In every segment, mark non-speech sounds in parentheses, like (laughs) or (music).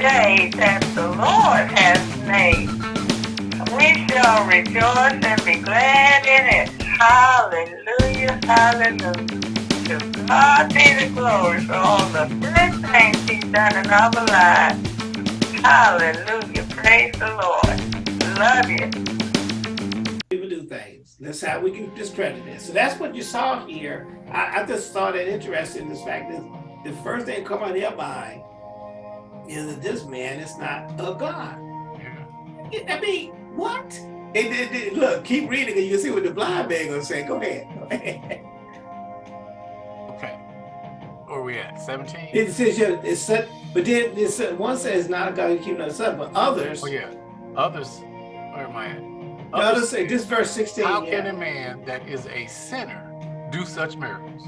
day that the Lord has made. We shall rejoice and be glad in it. Hallelujah, hallelujah. To God be the glory for all the good things he's done in our lives. Hallelujah, praise the Lord. Love you. People do things. That's how we can discredit it. So that's what you saw here. I, I just thought it interesting, this fact that the first thing come on their mind is that this man is not a God. Yeah. I mean, what? And then, then- look, keep reading and you'll see what the blind man gonna say. Go ahead. Go ahead. Okay. Where we at? 17? It says, yeah, it's said, but then it said, one says not a God who keep no son, but others, Oh, yeah. Others, where am I at? the others say, this verse 16, How can a man that is a sinner do such miracles?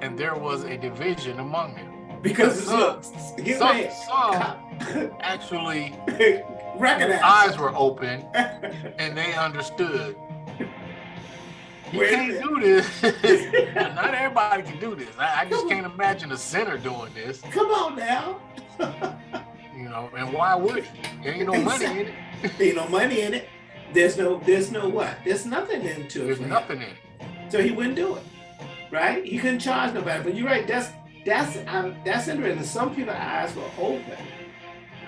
And there was a division among them. Because (laughs) some-. Get Some, ready. some actually (laughs) Recognize. eyes were open (laughs) and they understood. You a can't do this. Not everybody can do this. I, I just can't imagine a sinner doing this. Come on now. You know, and why would he? There ain't no money in it. Ain't no money in it. There's no, there's no what? There's nothing into it. There's nothing in it. So he wouldn't do it, right? He couldn't charge nobody. But you're right. That's that's um, that's interesting. Some people's eyes were open,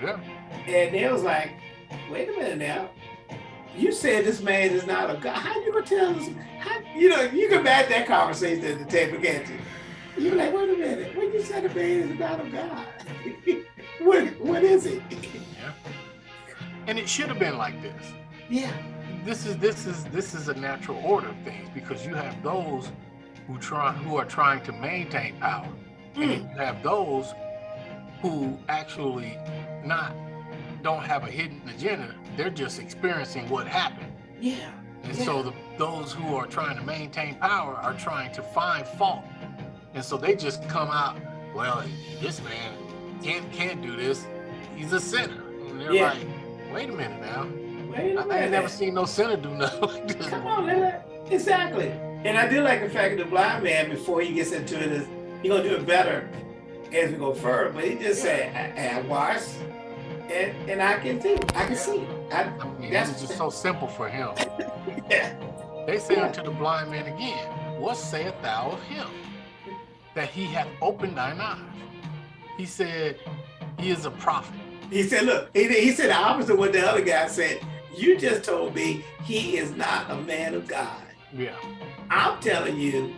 Yeah. and they was like, "Wait a minute now. You said this man is not a god. How you gonna tell us? How, you know, you can match that conversation at the table, can't you? You're like, wait a minute. When you said a man is not a god, (laughs) what what is it? Yeah. And it should have been like this. Yeah, This is this is this is a natural order of things because you have those who try who are trying to maintain power. And Mm. you have those who actually not don't have a hidden agenda. They're just experiencing what happened. yeah, And Yeah. so the, those who are trying to maintain power are trying to find fault. And so they just come out, well, this man can't can't do this. He's a sinner. And they're Yeah. like, wait a minute now. Wait a I, I minute. ain't never seen no sinner do nothing (laughs) like this. Come on, Lila. Exactly. And I do like the fact that the blind man, before he gets into it, is he gonna do it better as we go further. But he just said, I, I washed and, and I can see. I can see. I, That's- just so simple for him. (laughs) yeah. They say Yeah. unto the blind man again, What sayest thou of him? That he hath opened thine eyes. He said, He is a prophet. He said, look, he, he said the opposite of what the other guy said. You just told me he is not a man of God. Yeah. I'm telling you,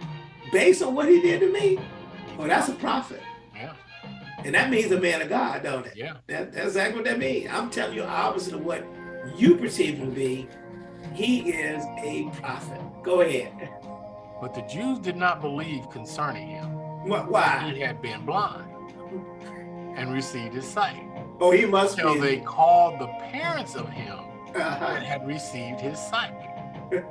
based on what he did to me, well, that's a prophet. Yeah. And that means a man of God, don't it? Yeah. That, that's exactly what that means. I'm telling you opposite of what you perceive him to be. He is a prophet. Go ahead. But the Jews did not believe concerning him. Wh- Why? He had been blind and received his sight. Oh, he must Till be. they called the parents of him Uh-huh. that had received his sight. (laughs)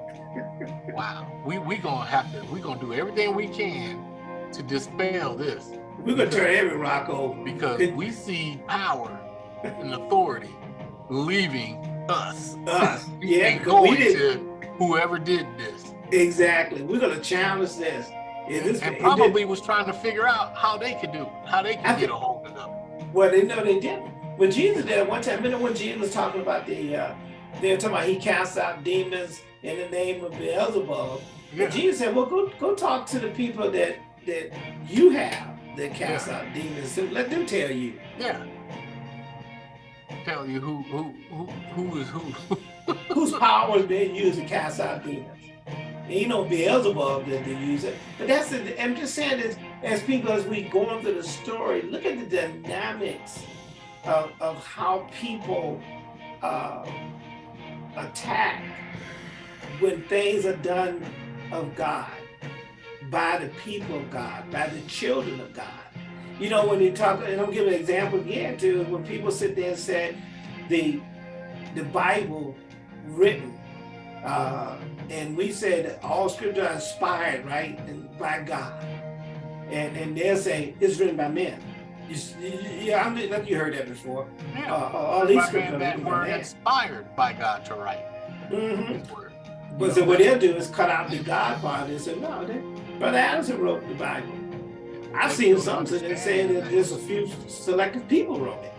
Wow. We we gonna have to we gonna do everything we can to dispel this We're gonna turn every rock over. because we see power and authority leaving us Us. (laughs) Yeah, and because we going to whoever did this. Exactly. We're gonna challenge this. Yeah, this and probably was trying to figure out how they could do it, how they I could get think- a hold of them. well, they know they didn't. But Jesus did one time. Remember when Jesus was talking about the? Uh, they were talking about he casts out demons in the name of Beelzebub. Yeah. And Jesus said, "Well, go go talk to the people that that you have that cast out demons. So let them tell you." Yeah. Tell you who who who who is who. (laughs) whose power is being used to cast out demons. And you know Beelzebub that they use it. But that's the, I'm just saying this as people as we go into the story, look at the dynamics of, of how people uh, attack when things are done of God by the people of God, by the children of God. You know, when you talk, and I'll give an example again too, when people sit there and say the the Bible written, uh, and we said all scripture are inspired, right, and by God, and and they'll say it's written by men. You, yeah, I mean, you heard that before. Yeah. uh, all these scriptures are that written by were inspired by God to write Mm -hmm. But so what they'll do is cut out the God part and say, no, they, Brother Addison wrote the Bible. I've seen something that saying that there's a few selected people wrote it.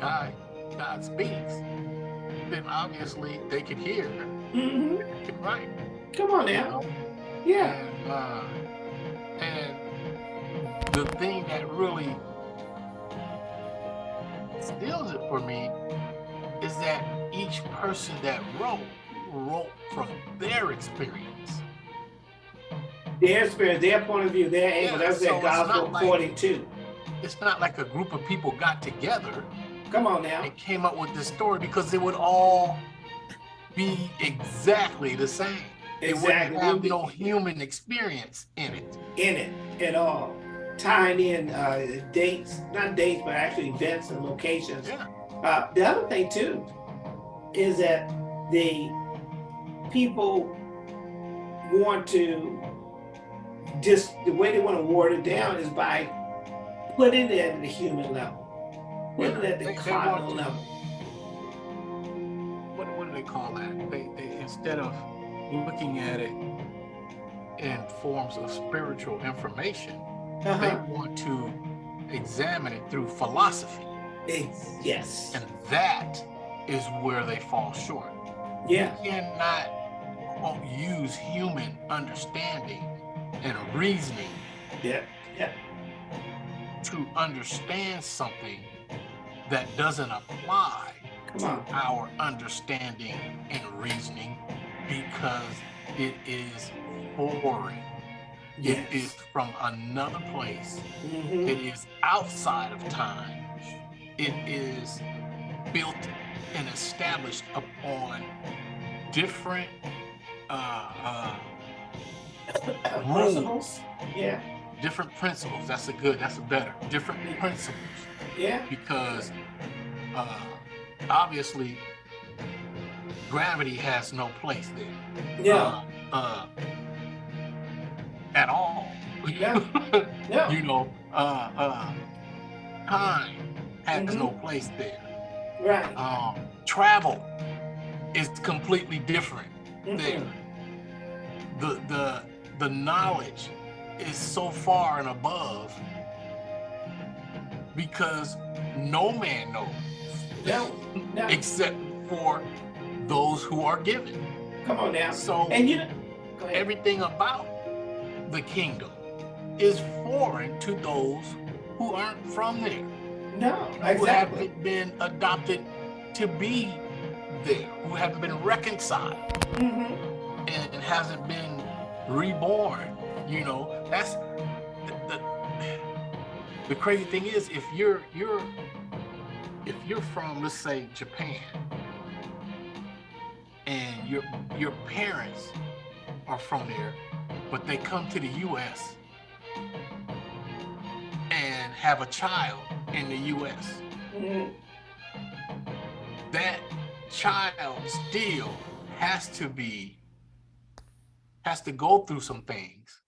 God, God speaks, then obviously they could hear, hmm they could write. Come on now. Yeah. And, uh, and the thing that really steals it for me is that each person that wrote wrote from their experience. Their experience, their point of view, their angle. Yeah, That's so that gospel like- 42. It's not like a group of people got together Come on now. and came up with this story because it would all be exactly the same. It Exactly. wouldn't have no human experience in it. in it at all. Tying in uh, dates, not dates, but actually events and locations. Yeah. Uh, the other thing too is that the people want to just the way they want to ward it down is by putting it at the human level, putting it at the They- they cardinal level. What, what do they call that? They, they instead of looking at it in forms of spiritual information, they Uh-huh. want to examine it through philosophy. Ex- yes. And that is where they fall short. Yeah. You cannot quote, use human understanding and a reasoning Yeah. yeah. to understand something that doesn't apply Come on. our understanding and reasoning because it is foreign. It Yes. is from another place. Mhm. It is outside of time. It is built and established upon different uh, uh, Principles. Yeah. different principles. That's a good. That's a better. Different principles Yeah. because uh, obviously gravity has no place there. Yeah. Uh, uh, at all. Yeah. (laughs) Yeah. you know, uh, uh, time has Mhm. no place there. Right. Um, travel is completely different there. Mhm. The the the knowledge is so far and above because no man knows No. No. except for those who are given. Come on now. So And you know, everything about the kingdom is foreign to those who aren't from there, no, exactly. who haven't been adopted to be there, who haven't been reconciled hmm and, and hasn't been reborn. You know, that's the, the the crazy thing is if you're you're if you're from let's say Japan and your your parents are from there, but they come to the US and have a child in the US, hmm that child still has to be has to go through some things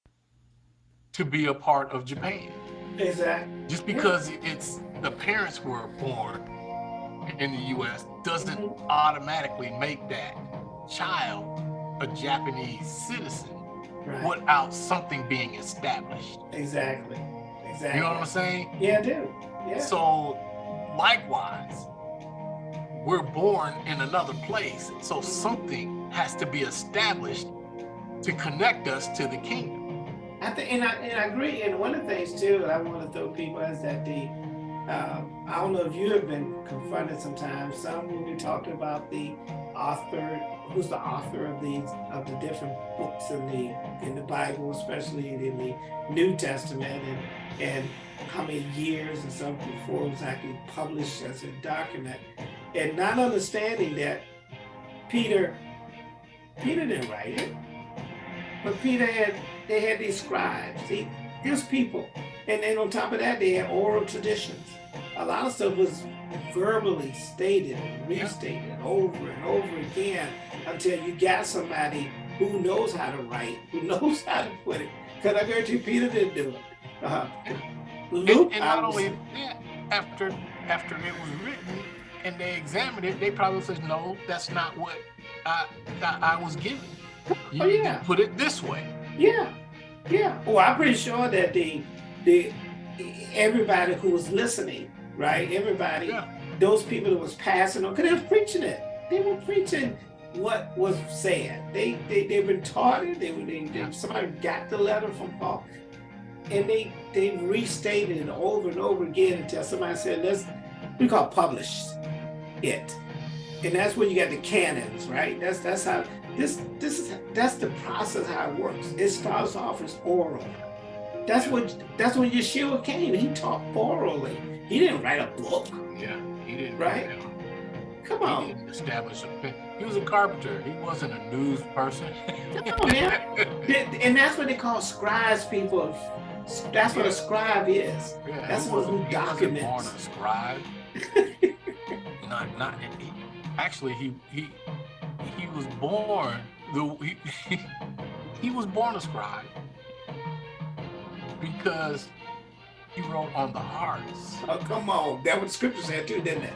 to be a part of Japan. Exactly. Just because it's the parents were born in the US doesn't automatically make that child a Japanese citizen Right. without something being established. Exactly. Exactly. You know what I'm saying? Yeah, I do. Yeah. So likewise, we're born in another place. So something has to be established to connect us to the kingdom. I think, and I, and I agree. And one of the things too that I want to throw people is that the, uh, I don't know if you have been confronted sometimes. Some will be talking about the author, who's the author of these of the different books in the in the Bible, especially in the New Testament, and and how many years and so before it was actually published as a document, and not understanding that Peter, Peter didn't write it. But Peter had, they had these scribes, see, these people. And then on top of that, they had oral traditions. A lot of stuff was verbally stated and restated over and over again until you got somebody who knows how to write, who (laughs) knows how to put it. Because I guarantee you, Peter didn't do it. Uh, And, Luke, and not only that, after after it was written and they examined it, they probably said, no, that's not what I I, I was given. You Oh, need yeah. to put it this way. Yeah, yeah. Well, I'm pretty sure that the the everybody who was listening, right? Everybody Yeah. those people that was passing on, because they was preaching it. They were preaching what was said. They they they've been taught it. They, they, they somebody got the letter from Paul, and they they restated it over and over again until somebody said, "Let's we call it publish it," and that's when you got the canons, right? That's that's how this this is that's the process how it works. It starts off as oral. That's what that's when Yeshua came. He taught orally. He didn't write a book. Yeah, he didn't. Right? Come on. He didn't establish a. He was a carpenter. He wasn't a news person. Come on, man. (laughs) and that's what they call scribes. People. That's what a scribe is. Yeah, That's what who wasn't born documents. a scribe. (laughs) not not. He, actually, he he he was born the he, (laughs) he was born a scribe because he wrote on the hearts. Oh, come on. That what the scripture said too, didn't it?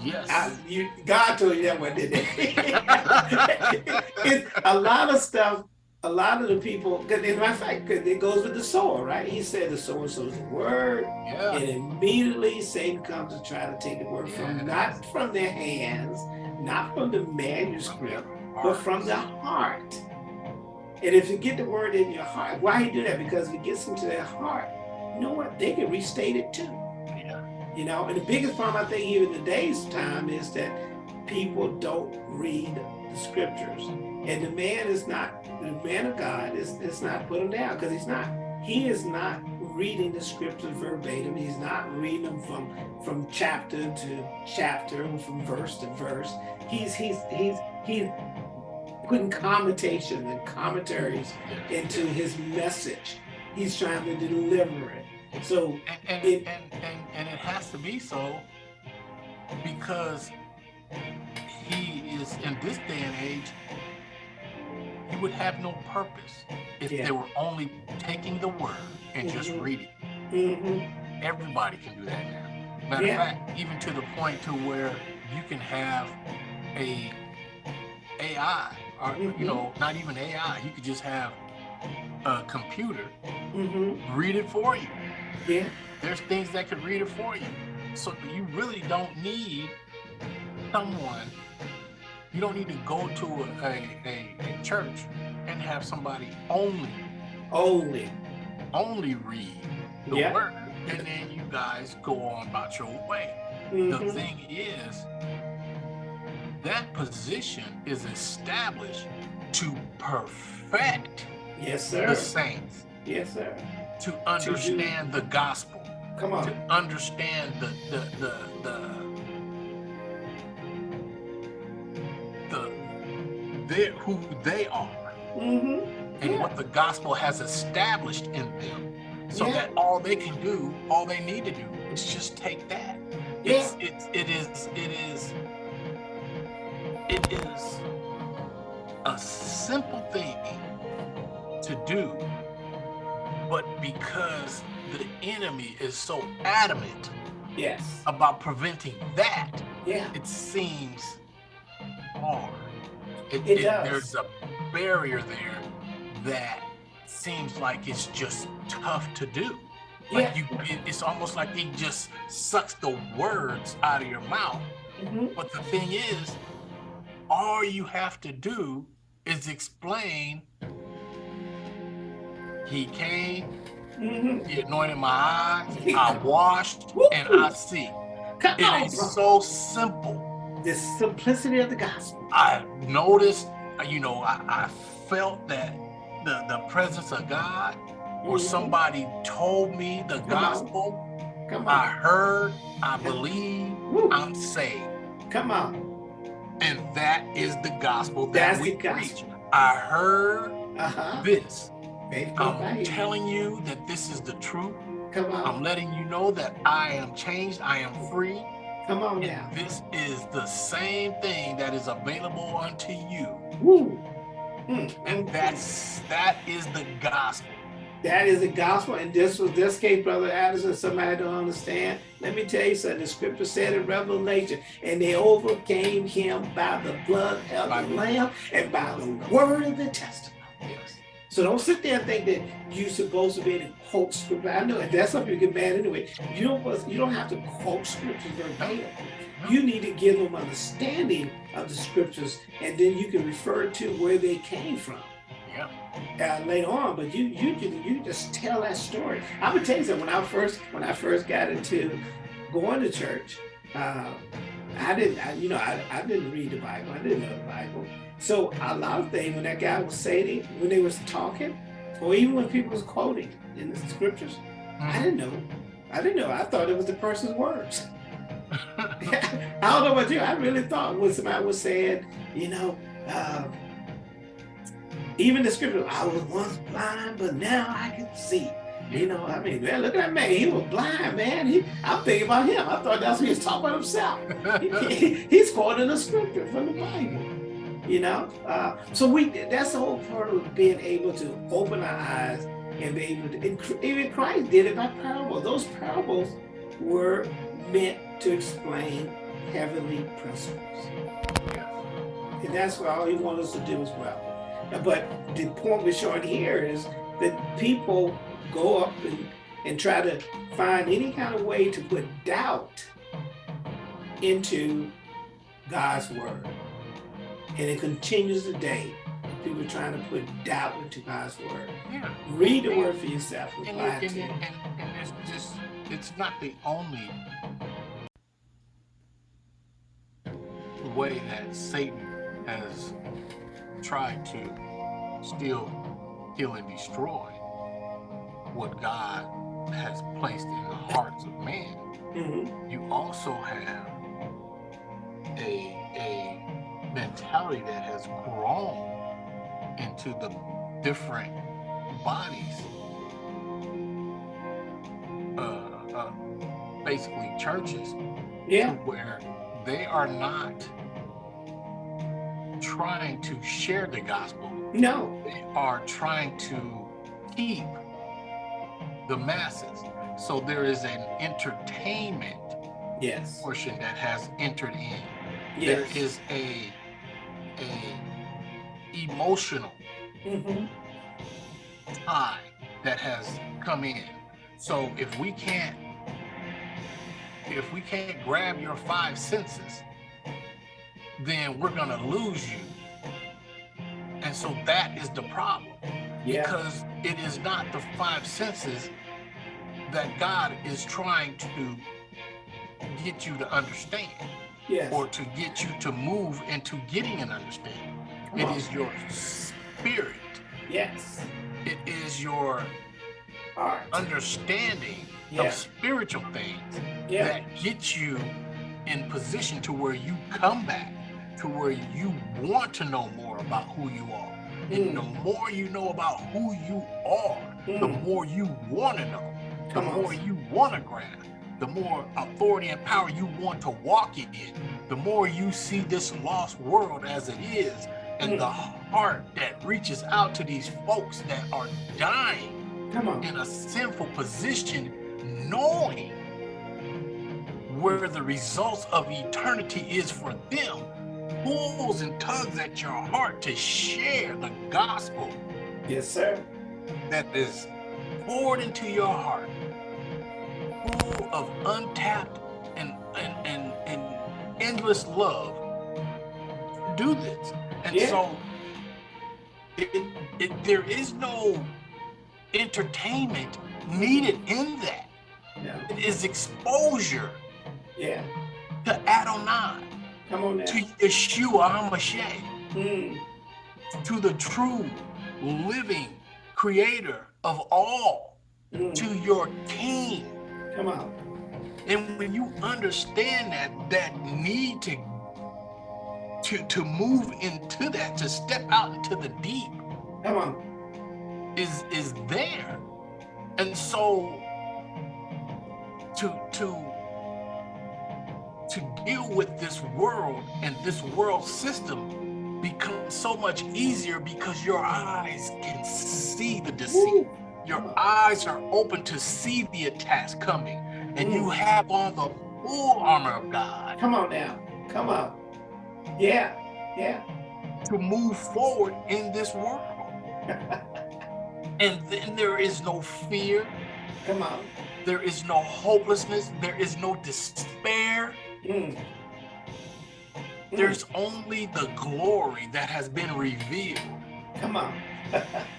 Yes. I, you, God told you that one, didn't it? (laughs) a lot of stuff, a lot of the people, because in my fact, 'cause it goes with the sower, right? He said the sower sows the word, yeah. and immediately Satan comes to try to take the word from, not from their hands, not from the manuscript, but from the heart. And if you get the word in your heart, why he do that? Because if it gets into their heart, you know what? They can restate it too. Yeah. You know, and the biggest problem I think even in today's time is that people don't read the scriptures. And the man is not, the man of God is, is not put him down because he's not. He is not reading the scriptures verbatim. He's not reading them from from chapter to chapter, and from verse to verse. He's he's he's he's putting commentations and commentaries into his message. He's trying to deliver it. So and and, It- and, and and it has to be so because he is in this day and age he would have no purpose if Yeah. they were only taking the word and just Mhm. reading mhm, everybody can do that now matter Yeah. of fact even to the point to where you can have a ai or Mhm. you know not even ai you could just have a computer mhm, read it for you yeah, there's things that could read it for you. So you really don't need someone, you don't need to go to a, a, a, church and have somebody only, only. only read the Yeah. word. And then you guys go on about your way. The Mhm, thing is, that position is established to perfect Yes, sir. the saints, Yes, sir. to understand the gospel. Come on. to understand the the the the they who they are hmm and Yeah. what the gospel has established in them so Yeah. that all they can do all they need to do is just take that it's it's it is it is it is a simple thing to do but because the enemy is so adamant Yes. about preventing that Yeah. it seems hard. It, It does. There's a barrier there that seems like it's just tough to do. Like Yeah. you, it, it's almost like he just sucks the words out of your mouth. hmm But the thing is, all you have to do is explain. He came, hmm he anointed my eyes, (laughs) I washed, and I see. Come It on, is bro. so simple. The simplicity of the gospel. I noticed, uh, you know, I, I felt that the, the presence of God, or Mhm. somebody told me the Come on. gospel. Come I heard, I believe, Woo. I'm saved. Come on. And that is the gospel that That's we preach. I heard this. Faith come by I'm hearing. telling you that this is the truth. Come on. I'm letting you know that I am changed, I am free. Come on And now. this is the same thing that is available unto you. Woo. Mm, And mm, that's that is the gospel. That is the gospel, and this was this case, Brother Addison. Somebody don't understand. Let me tell you something. The scripture said in Revelation, and they overcame him by the blood of By the the- Lamb and by the word of the testimony. Yes. So don't sit there and think that you're supposed to be able to quote scripture. I know that's something you get mad anyway. You don't you don't have to quote scriptures verbatim. You need to give them understanding of the scriptures, and then you can refer to where they came from. Yeah. Uh, later on, but you you you just tell that story. I'm gonna tell you something. When I first when I first got into going to church, uh, I didn't I, you know I, I didn't read the Bible. I didn't know the Bible. So a lot of things when that guy was saying, when they was talking, or even when people was quoting in the scriptures. I didn't know. I didn't know. I thought it was the person's words. (laughs) I don't know about you. I really thought when somebody was saying, you know, uh, even the scripture, I was once blind, but now I can see. You know, I mean, man, look at that man. He was blind, man. He, I'm thinking about him. I thought that's what he was talking about himself. (laughs) he, he, he's quoting a scripture from the Bible you know? Uh, so we that's the whole part of being able to open our eyes and be able to, even Christ did it by parables. Those parables were meant to explain heavenly principles. And that's what all he wants us to do as well. But the point we're showing here is that people go up and, and try to find any kind of way to put doubt into God's word. And it continues today. People trying to put doubt into God's word. Yeah. Read the word for yourself. And, and, and, and, and it's just, it's not the only way that Satan has tried to steal, kill, and destroy what God has placed in the hearts of man. Mm -hmm. You also have a mentality that has grown into the different bodies, uh, uh, basically churches, yeah. where they are not trying to share the gospel. No. They are trying to keep the masses. So there is an entertainment yes. portion that has entered in. Yes. There is a a emotional mm -hmm. tie that has come in. So if we can't if we can't grab your five senses, then we're gonna lose you. And so that is the problem. Yeah. Because it is not the five senses that God is trying to get you to understand yes. or to get you to move into getting an understanding. Come it on. is your spirit. Yes. It is your Heart. understanding yeah. of spiritual things yeah. that gets you in position to where you come back to where you want to know more about who you are. Mm. And the more you know about who you are, mm. the more you want to know, the more you want to grasp the more authority and power you want to walk in, it, the more you see this lost world as it is, and mm. the heart that reaches out to these folks that are dying in a sinful position, knowing where the results of eternity is for them, pulls and tugs at your heart to share the gospel. Yes, sir. That is poured into your heart of untapped and, and, and, and endless love do this. And yeah. so it, it, there is no entertainment needed in that. Yeah. It is exposure yeah. to Adonai. Come on now. To Yeshua HaMashiach. Mm. To the true living creator of all. Mm. To your king Come on. And when you understand that that need to to to move into that, to step out into the deep, come on, is is there. And so to to to deal with this world and this world system becomes so much easier because your eyes can see the deceit. Woo. Your eyes are open to see the attacks coming, and mm. you have on the full armor of God. Come on now. Come on. Yeah. Yeah. To move forward in this world. (laughs) And then there is no fear. Come on. There is no hopelessness. There is no despair. Mm. Mm. There's only the glory that has been revealed Come on. (laughs)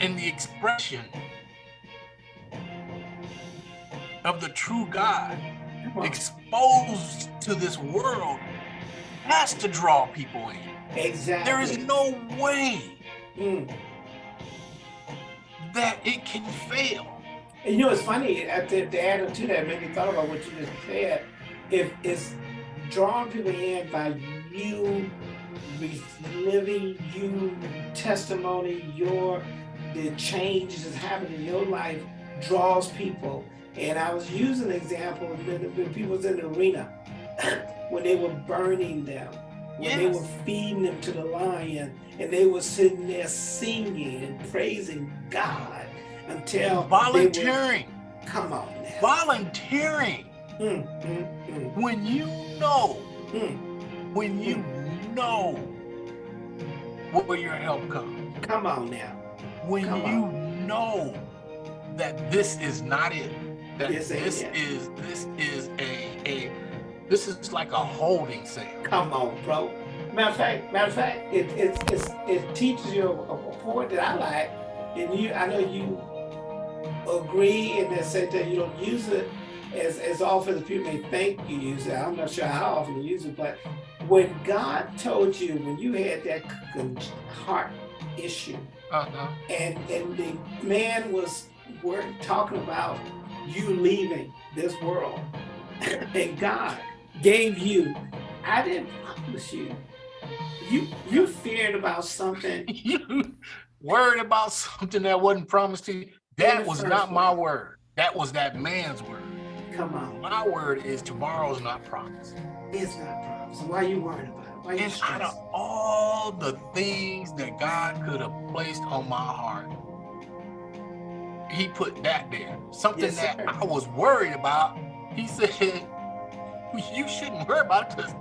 in the expression of the true God exposed to this world has to draw people in. Exactly. There is no way Mm. that it can fail. And you know, it's funny, to, to add to that, made me thought about what you just said. If it's drawing people in by you living, you testimony, your the changes that's happening in your life draws people. And I was using an example when, when people was in the arena, (clears throat) when they were burning them, when they were feeding them to the lion, and they were sitting there singing and praising God until they were Volunteering, Come on now. volunteering. Mm, mm, mm, When you know, mm. when you know where your help comes, Come on now. When Come you know that this is not it, that This this it. is this is a a this is like a holding cell. Come on, bro. Matter of fact, matter of fact, it it it's, it teaches you a, a point that I like, and you I know you agree in that sense that you don't use it as as often as people may think you use it. I'm not sure how often you use it, but when God told you when you had that heart issue, Uh-huh. and and the man was we're talking about you leaving this world (laughs) and god gave you i didn't promise you you you feared about something (laughs) you worried about something that wasn't promised to you. That was not my word. That was that man's word. come on My word is tomorrow's not promised. it's not promised why are you worried about it why you And out of all the things that God could have placed on my heart, he put that there. Something Yes, that. I was worried about. He said, you shouldn't worry about it because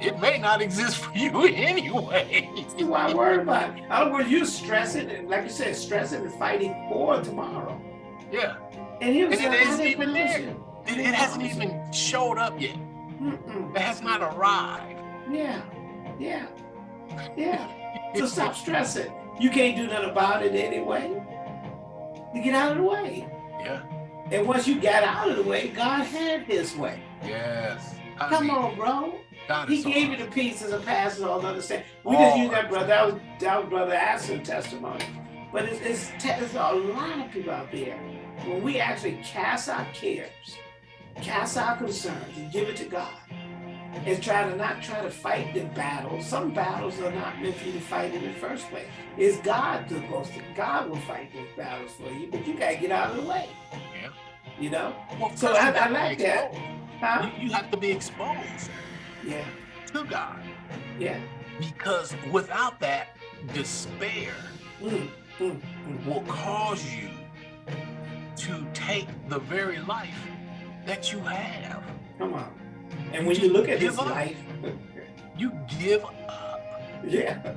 it may not exist for you (laughs) anyway. why I worry about it? In other words, you stressing and like you said, stressing and fighting for tomorrow. yeah. And he was And it like, isn't even there. It, it hasn't even showed up yet. Mm-mm. It has not arrived. Yeah, yeah, yeah. (laughs) So stop stressing. You can't do nothing about it anyway. You get out of the way. Yeah. And once you got out of the way, God had his way. Yes. I Come mean, on, bro. God He so gave you the pieces and passes all the other understand. We just Oh, use that brother. That was that was brother Aston testimony. But it's, it's, there's a lot of people out there. When we actually cast our cares, cast our concerns, and give it to God, and try to not try to fight the battles. Some battles are not meant for you to fight in the first place. It's God that's supposed to. God will fight those battles for you, but you gotta get out of the way. Yeah. You know? Well, So first I- have I to like that. Huh? You, you have to be exposed Yeah. to God Yeah. because without that, despair Mm, mm, mm. will cause you to take the very life that you have. Come on. And when you look at his up. life, (laughs) You give up. yeah.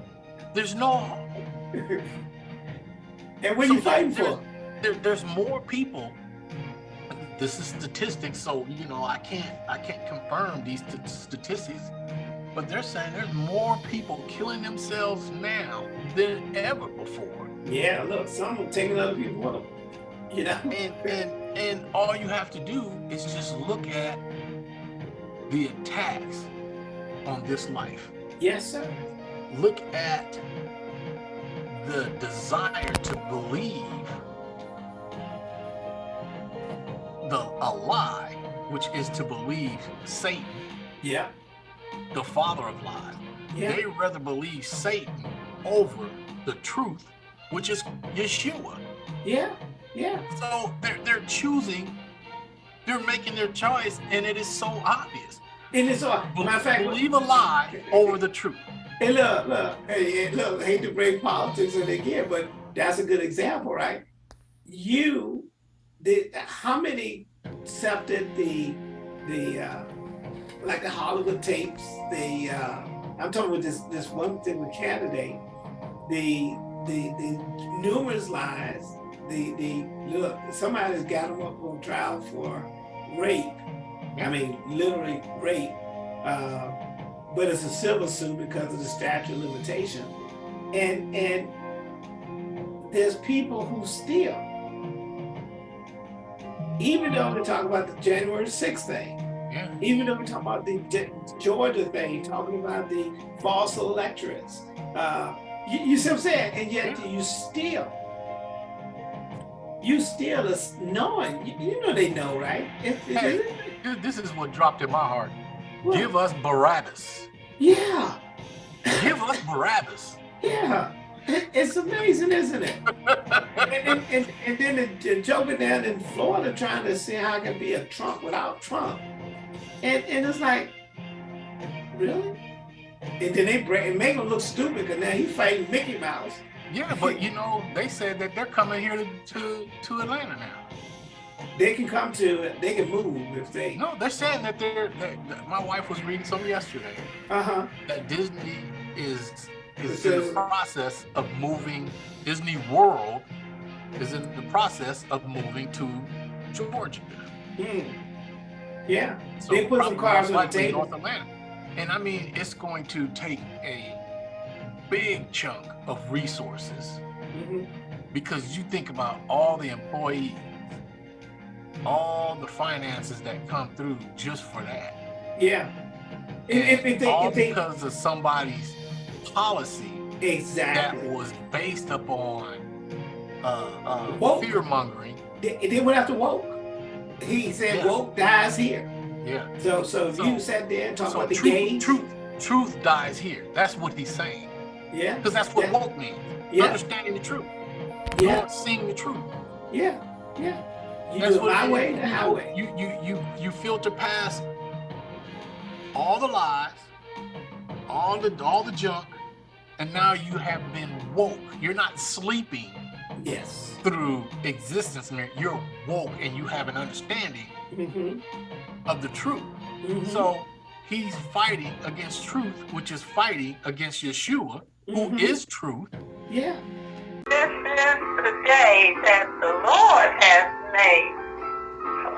There's no hope. and what are you So fighting there- for? There, there's more people. This is statistics, so you know I can't I can't confirm these st- statistics, but they're saying there's more people killing themselves now than ever before. Yeah, look, some are taking other people with them. You know? And and and all you have to do is just look at the attacks on this life. Yes, sir. Look at the desire to believe the a lie, which is to believe Satan, Yeah. the father of lies. Yeah. They rather believe Satan over the truth, which is Yeshua. Yeah. Yeah. So they're they're choosing, they're making their choice, and it is so obvious. And it's all Be- matter of fact, believe a lie over the truth. Hey, look, look, hey, hey, look, I hate to bring politics in again, but that's a good example, right? You, the how many accepted the the uh, like the Hollywood tapes, the uh, I'm talking about this this one thing with candidate, the the the numerous lies, the the look, somebody's got them up on trial for rape. I mean, literally rape. Uh, but it's a civil suit because of the statute of limitation. And and there's people who steal. Even though we talk about the January 6th thing, Yeah. even though we talk about the Ge- Georgia thing, talking about the false electorates, uh, you, you see what I'm saying? And yet you steal. You still us knowing, you, you know they know, right? Hey. Th- This is what dropped in my heart. What? Give us Barabbas. yeah, Give us Barabbas. yeah. It's amazing, isn't it? and, and, and, and then the, the joker down in Florida trying to see how it can be a Trump without Trump. And and it's like, really? And then they break and make him look stupid because now he's fighting Mickey Mouse. Yeah, but you know, they said that they're coming here to, to, to Atlanta now. They can come to, they can move if they, No, they're saying that they're. That, that my wife was reading something yesterday uh-huh. that Disney is is It in the process of moving. Disney World is in the process of moving to Georgia. Hmm. Yeah, So They put some cards on the table. North Atlanta. And I mean, it's going to take a big chunk of resources Mhm. because you think about all the employees, all the finances that come through just for that. yeah. If, if, if they, all if they, because of somebody's policy that exactly. was based upon uh, uh, Woke. fear mongering. They, they went after woke. He said Yeah. woke dies here. Yeah. So so if So- you sat there and talked So about the truth, truth, truth dies here. That's what he's saying. Yeah, Because that's what Yeah. woke means. yeah, Understanding the truth. yeah, Not seeing the truth. yeah, yeah. You That's what my way, the highway. You you you you filter past all the lies, all the all the junk, and now you have been woke. You're not sleeping Yes. through existence. man. You're woke and you have an understanding Mm-hmm. of the truth. mm-hmm. So he's fighting against truth, which is fighting against Yeshua, who Mhm. is truth. yeah. This is the day that the Lord has made.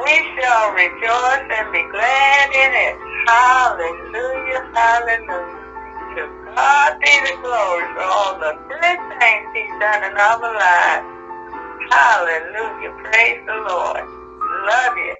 We shall rejoice and be glad in it. Hallelujah, hallelujah. To God be the glory for all the good things He's done in our lives. Hallelujah, praise the Lord. Love you.